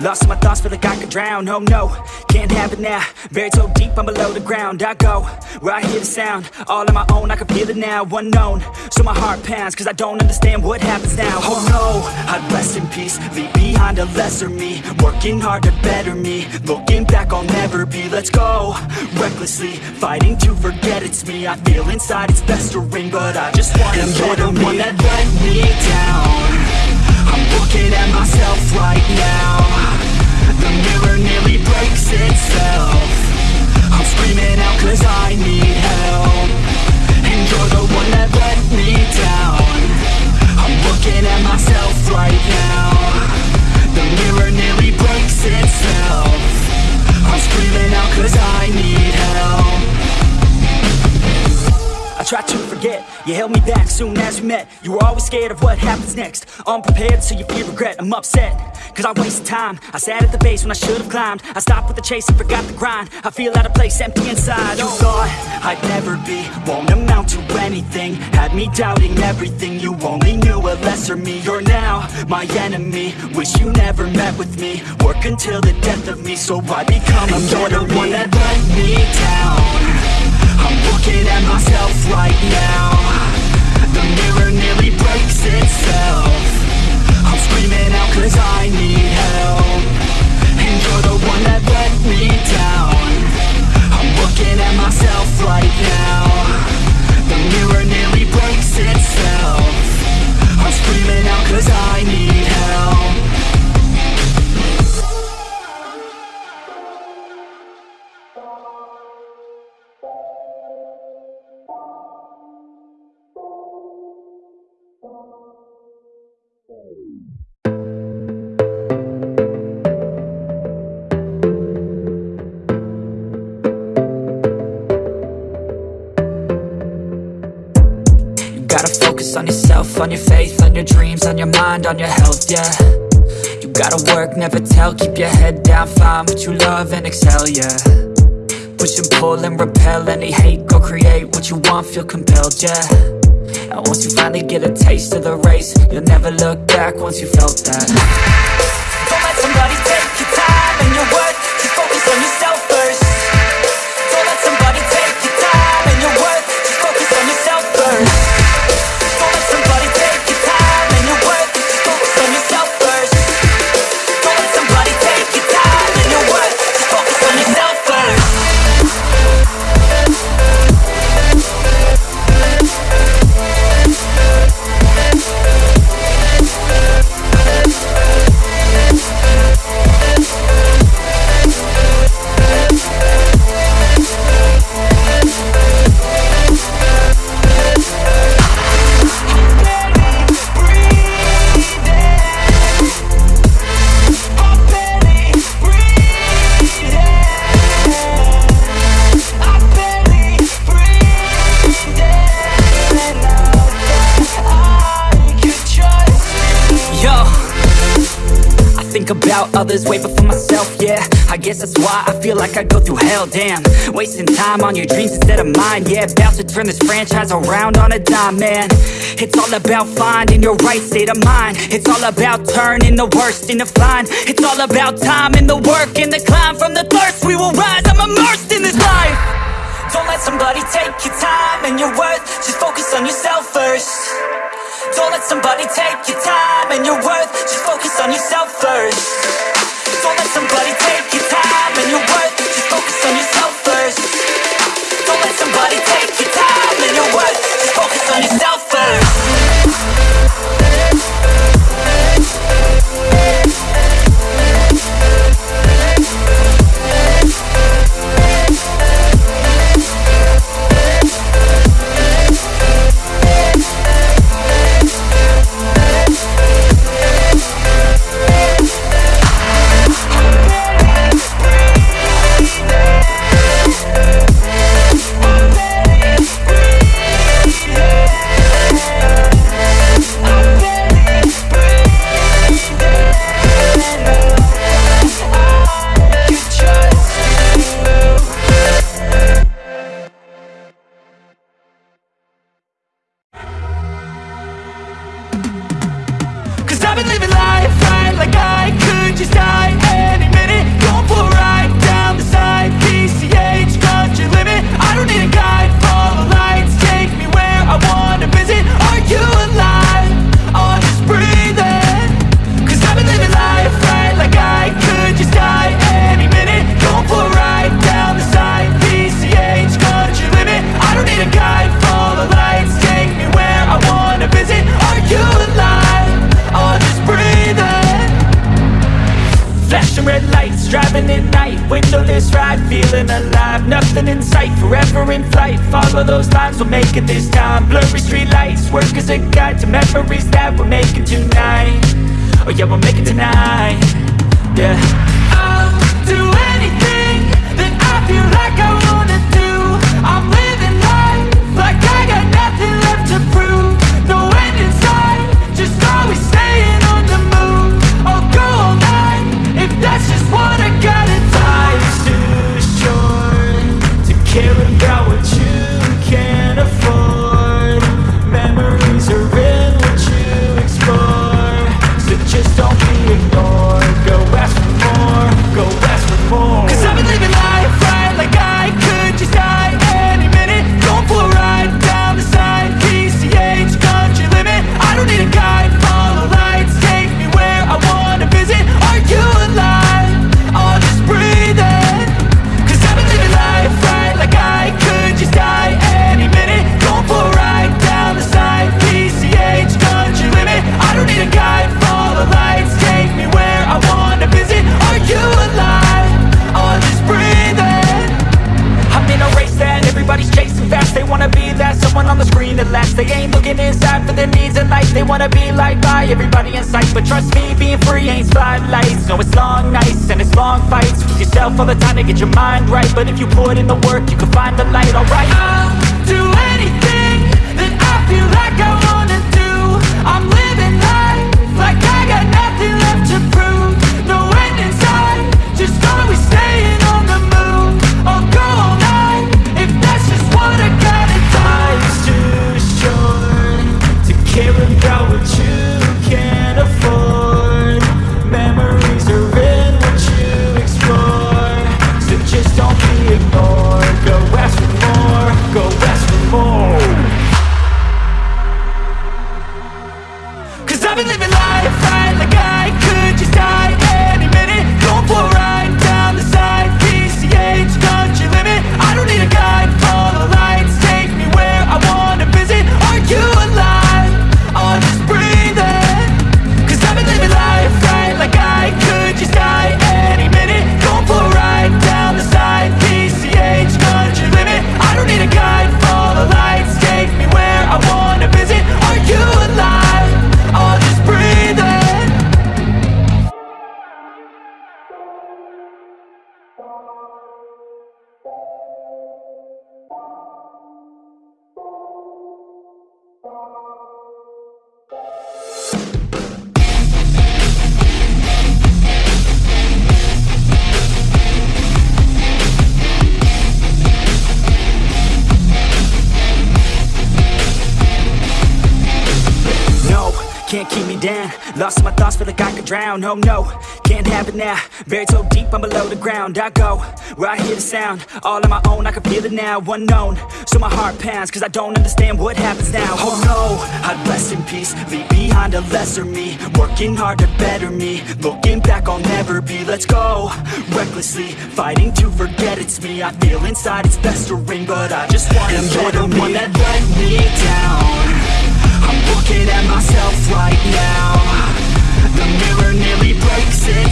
Lost in my thoughts, feel like I could drown. Oh no, can't have it now. Buried so deep, I'm below the ground. I go, where I hear the sound. All on my own, I can feel it now. Unknown, so my heart pounds Cause I don't understand what happens now. Oh no, I'd rest in peace Leave behind a lesser me. Working hard to better me. Looking back, I'll never be. Let's go, recklessly Fighting to forget it's me. I feel inside it's festering But I just want to you're the one that let me down looking at myself right now. The mirror nearly breaks itself. I'm screaming out cause I need help. And you're the one that let me down we met. You were always scared of what happens next. Unprepared, so you feel regret, I'm upset Cause I wasted time, I sat at the base when I should've climbed. I stopped with the chase and forgot the grind. I feel out of place, empty inside. Oh you thought I'd never be, won't amount to anything. Had me doubting everything, you only knew a lesser me. You're now my enemy, wish you never met with me. Work until the death of me, so I become a You're the one that let me down. I'm looking at myself right now The mirror nearly breaks itself. I'm screaming out cause I need help. And you're the one that let me down. I'm looking at myself right now on your faith, on your dreams, on your mind, on your health, yeah. You gotta work, never tell, keep your head down, find what you love and excel, yeah. Push and pull and repel any hate, go create what you want, feel compelled, yeah. And once you finally get a taste of the race, you'll never look back once you felt that. Don't let somebody take your time and your worth, about others way before myself, yeah. I guess that's why I feel like I go through hell, damn. Wasting time on your dreams instead of mine, yeah. About to turn this franchise around on a dime, man. It's all about finding your right state of mind. It's all about turning the worst into fine. It's all about time and the work and the climb. From the thirst we will rise, I'm immersed in this life. Don't let somebody take your time and your worth. Just focus on yourself first don't let somebody take your time and your worth. Just focus on yourself first. Don't let somebody take your time and your worth. Just focus on yourself first. Don't let somebody take your time and your worth. Just focus on yourself first inside, feeling alive. Nothing in sight, forever in flight. Follow those lines, we'll make it this time. Blurry street lights, work as a guide To memories that we're making tonight. Oh yeah, we'll make it tonight. wanna be like by everybody in sight. But trust me, being free ain't spotlights. No, it's long nights and it's long fights. With yourself all the time to get your mind right. But if you put in the work, you can find the light, alright? I'll do anything that I feel like I been living Thank you. can't keep me down. Lost my thoughts, feel like I could drown. Oh no, can't have it now. Buried so deep, I'm below the ground. I go, where I hear the sound. All on my own, I can feel it now. Unknown, so my heart pounds Cause I don't understand what happens now. Oh no, I'd rest in peace Leave behind a lesser me. Working hard to better me. Looking back, I'll never be. Let's go, recklessly Fighting to forget it's me. I feel inside, it's best to ring, But I just want to And you're the me. one that let me down. I'm looking at myself right now. The mirror nearly breaks in